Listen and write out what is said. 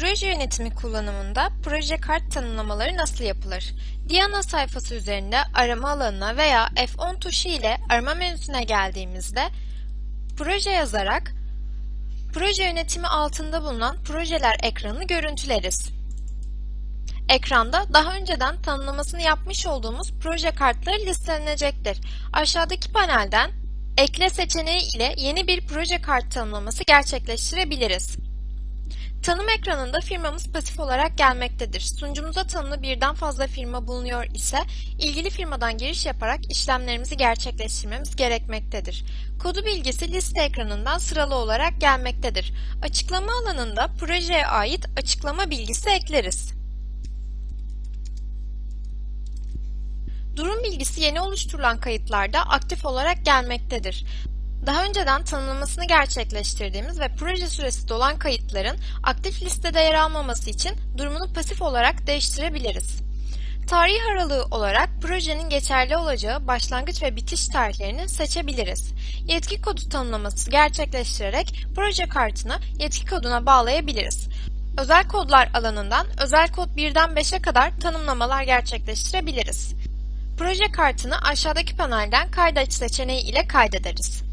Proje yönetimi kullanımında proje kart tanımlamaları nasıl yapılır? Diana sayfası üzerinde arama alanına veya F10 tuşu ile arama menüsüne geldiğimizde proje yazarak proje yönetimi altında bulunan projeler ekranını görüntüleriz. Ekranda daha önceden tanımlamasını yapmış olduğumuz proje kartları listelenecektir. Aşağıdaki panelden ekle seçeneği ile yeni bir proje kart tanımlaması gerçekleştirebiliriz. Tanım ekranında firmamız pasif olarak gelmektedir. Sunucumuza tanımlı birden fazla firma bulunuyor ise ilgili firmadan giriş yaparak işlemlerimizi gerçekleştirmemiz gerekmektedir. Kodu bilgisi liste ekranından sıralı olarak gelmektedir. Açıklama alanında projeye ait açıklama bilgisi ekleriz. Durum bilgisi yeni oluşturulan kayıtlarda aktif olarak gelmektedir. Daha önceden tanımlamasını gerçekleştirdiğimiz ve proje süresi dolan kayıtların aktif listede yer almaması için durumunu pasif olarak değiştirebiliriz. Tarih aralığı olarak projenin geçerli olacağı başlangıç ve bitiş tarihlerini seçebiliriz. Yetki kodu tanımlaması gerçekleştirerek proje kartını yetki koduna bağlayabiliriz. Özel kodlar alanından özel kod 1'den 5'e kadar tanımlamalar gerçekleştirebiliriz. Proje kartını aşağıdaki panelden kaydet seçeneği ile kaydederiz.